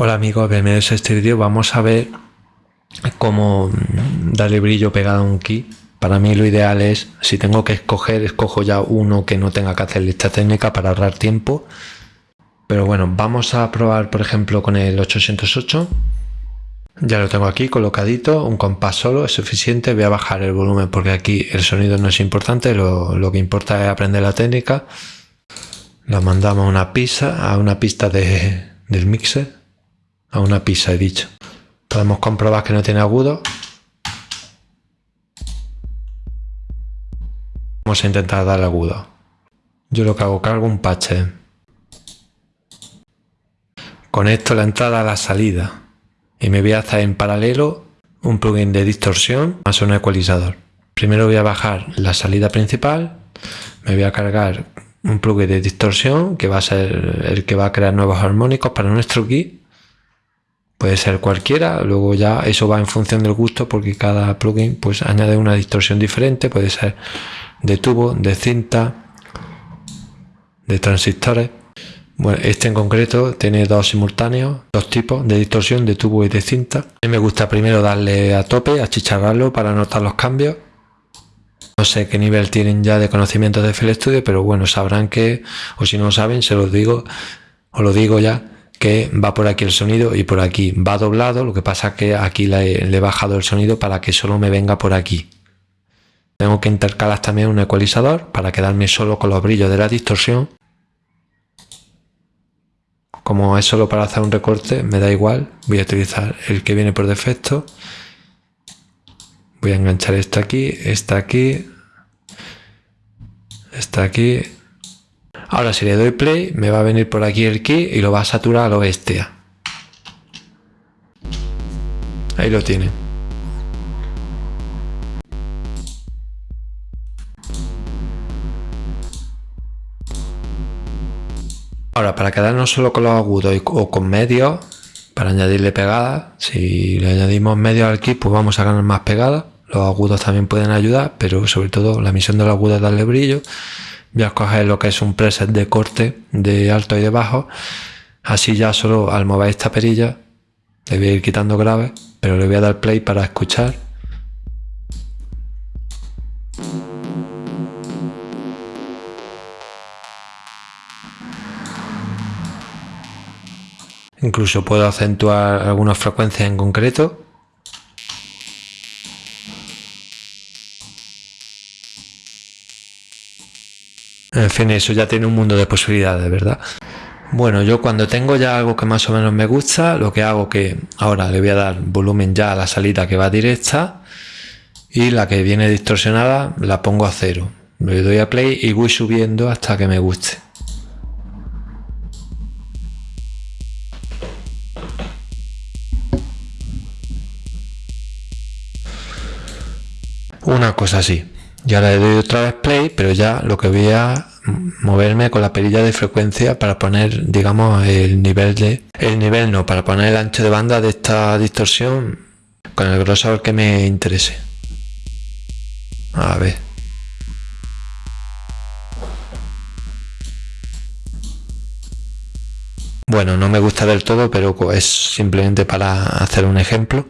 Hola amigos, bienvenidos a este vídeo. Vamos a ver cómo darle brillo pegado a un key. Para mí lo ideal es, si tengo que escoger, escojo ya uno que no tenga que hacer esta técnica para ahorrar tiempo. Pero bueno, vamos a probar por ejemplo con el 808. Ya lo tengo aquí colocadito, un compás solo es suficiente. Voy a bajar el volumen porque aquí el sonido no es importante, lo, que importa es aprender la técnica. Lo mandamos a una pista, a una pista de, del mixer a una pizza, he dicho. Podemos comprobar que no tiene agudo. Vamos a intentar dar agudo. Yo lo que hago, cargo un patch. Conecto la entrada a la salida y me voy a hacer en paralelo un plugin de distorsión más un ecualizador. Primero voy a bajar la salida principal, me voy a cargar un plugin de distorsión que va a ser el que va a crear nuevos armónicos para nuestro kit puede ser cualquiera, luego ya eso va en función del gusto porque cada plugin pues añade una distorsión diferente, puede ser de tubo, de cinta, de transistores. Bueno, este en concreto tiene dos simultáneos, dos tipos de distorsión de tubo y de cinta. A mí me gusta primero darle a tope, achicharrarlo para notar los cambios. No sé qué nivel tienen ya de conocimiento de FL Studio, pero bueno, sabrán que, o si no saben, se los digo, os lo digo ya, que va por aquí el sonido y por aquí va doblado, lo que pasa que aquí le, he bajado el sonido para que solo me venga por aquí. Tengo que intercalar también un ecualizador para quedarme solo con los brillos de la distorsión. Como es solo para hacer un recorte, me da igual, voy a utilizar el que viene por defecto. Voy a enganchar esto aquí, esta aquí, esta aquí Ahora si le doy play me va a venir por aquí el key y lo va a saturar a lo bestia. Ahí lo tiene. Ahora, para quedarnos solo con los agudos o con medios, para añadirle pegada, si le añadimos medios al kit, pues vamos a ganar más pegada. Los agudos también pueden ayudar, pero sobre todo la misión de los agudos es darle brillo voy a escoger lo que es un preset de corte de alto y de bajo. Así ya solo al mover esta perilla le voy a ir quitando grave pero le voy a dar play para escuchar. Incluso puedo acentuar algunas frecuencias en concreto En fin, eso ya tiene un mundo de posibilidades, ¿verdad? Bueno, yo cuando tengo ya algo que más o menos me gusta, lo que hago que ahora le voy a dar volumen ya a la salida que va directa y la que viene distorsionada la pongo a cero. Le doy a play y voy subiendo hasta que me guste. Una cosa así. Y ahora le doy otra vez play, pero ya lo que voy a moverme con la perilla de frecuencia para poner, digamos, el nivel de... El nivel no, para poner el ancho de banda de esta distorsión con el grosor que me interese. A ver. Bueno, no me gusta del todo, pero es simplemente para hacer un ejemplo.